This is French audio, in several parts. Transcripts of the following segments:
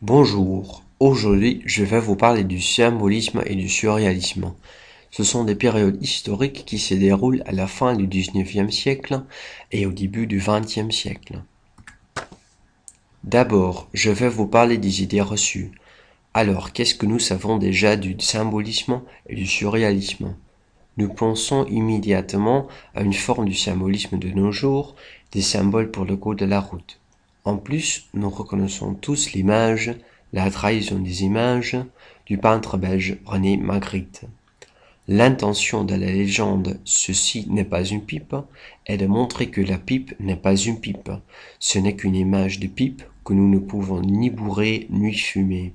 Bonjour, aujourd'hui je vais vous parler du symbolisme et du surréalisme. Ce sont des périodes historiques qui se déroulent à la fin du XIXe siècle et au début du XXe siècle. D'abord, je vais vous parler des idées reçues. Alors, qu'est-ce que nous savons déjà du symbolisme et du surréalisme? Nous pensons immédiatement à une forme du symbolisme de nos jours, des symboles pour le code de la route. En plus, nous reconnaissons tous l'image, la trahison des images, du peintre belge René Magritte. L'intention de la légende « ceci n'est pas une pipe » est de montrer que la pipe n'est pas une pipe. Ce n'est qu'une image de pipe que nous ne pouvons ni bourrer ni fumer.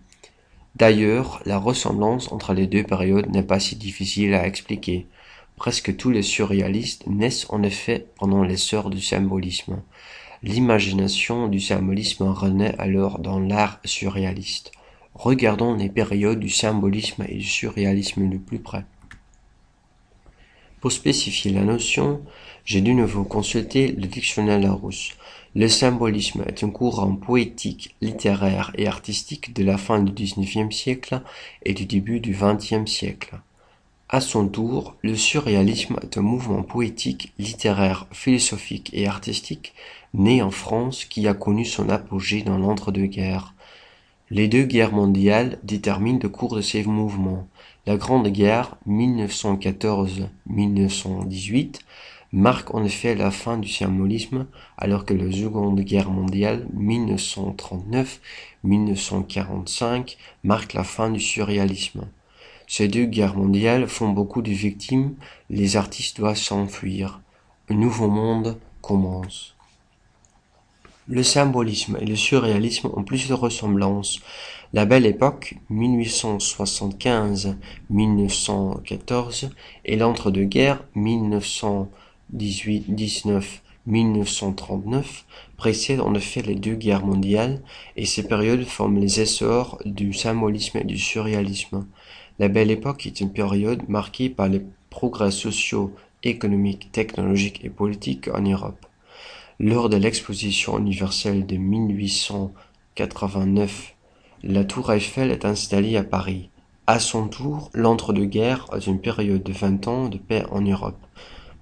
D'ailleurs, la ressemblance entre les deux périodes n'est pas si difficile à expliquer. Presque tous les surréalistes naissent en effet pendant l'essor du symbolisme. L'imagination du symbolisme renaît alors dans l'art surréaliste. Regardons les périodes du symbolisme et du surréalisme de plus près. Pour spécifier la notion, j'ai de nouveau consulté le dictionnaire Larousse. Le symbolisme est un courant poétique, littéraire et artistique de la fin du XIXe siècle et du début du XXe siècle. À son tour, le surréalisme est un mouvement poétique, littéraire, philosophique et artistique né en France qui a connu son apogée dans l'entre-deux-guerres. Les deux guerres mondiales déterminent le cours de ces mouvements. La Grande Guerre 1914-1918 marque en effet la fin du symbolisme alors que la Seconde Guerre mondiale 1939-1945 marque la fin du surréalisme. Ces deux guerres mondiales font beaucoup de victimes, les artistes doivent s'enfuir. Un nouveau monde commence. Le symbolisme et le surréalisme ont plus de ressemblances. La Belle Époque, 1875-1914, et l'entre-deux-guerres, 1918-19 précèdent en effet les deux guerres mondiales, et ces périodes forment les essors du symbolisme et du surréalisme. La Belle Époque est une période marquée par les progrès sociaux, économiques, technologiques et politiques en Europe. Lors de l'exposition universelle de 1889, la tour Eiffel est installée à Paris. À son tour, l'entre-deux-guerres est une période de vingt ans de paix en Europe.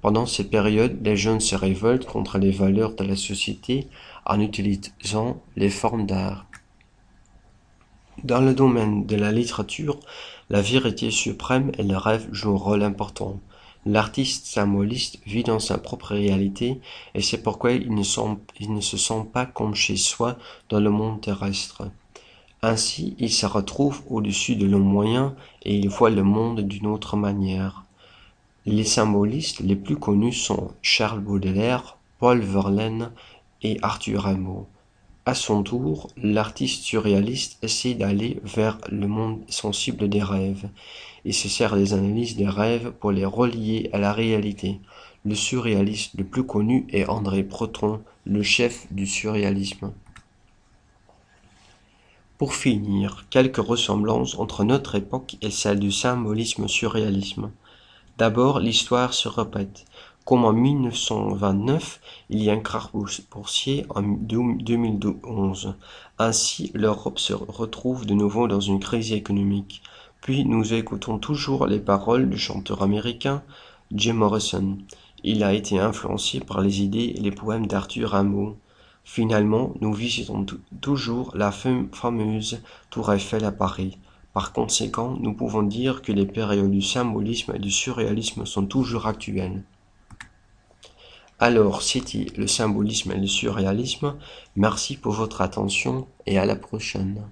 Pendant cette période, les jeunes se révoltent contre les valeurs de la société en utilisant les formes d'art. Dans le domaine de la littérature, la vérité suprême et le rêve jouent un rôle important. L'artiste symboliste vit dans sa propre réalité et c'est pourquoi il ne, se sent pas comme chez soi dans le monde terrestre. Ainsi, il se retrouve au-dessus de l'homme moyen et il voit le monde d'une autre manière. Les symbolistes les plus connus sont Charles Baudelaire, Paul Verlaine et Arthur Rimbaud. À son tour, l'artiste surréaliste essaie d'aller vers le monde sensible des rêves et se sert des analyses des rêves pour les relier à la réalité. Le surréaliste le plus connu est André Breton, le chef du surréalisme. Pour finir, quelques ressemblances entre notre époque et celle du symbolisme surréalisme. D'abord, l'histoire se répète. Comme en 1929, il y a un krach boursier en 2011. Ainsi, l'Europe se retrouve de nouveau dans une crise économique. Puis nous écoutons toujours les paroles du chanteur américain Jim Morrison. Il a été influencé par les idées et les poèmes d'Arthur Rimbaud. Finalement, nous visitons toujours la fameuse Tour Eiffel à Paris. Par conséquent, nous pouvons dire que les périodes du symbolisme et du surréalisme sont toujours actuelles. Alors, c'était le symbolisme et le surréalisme. Merci pour votre attention et à la prochaine.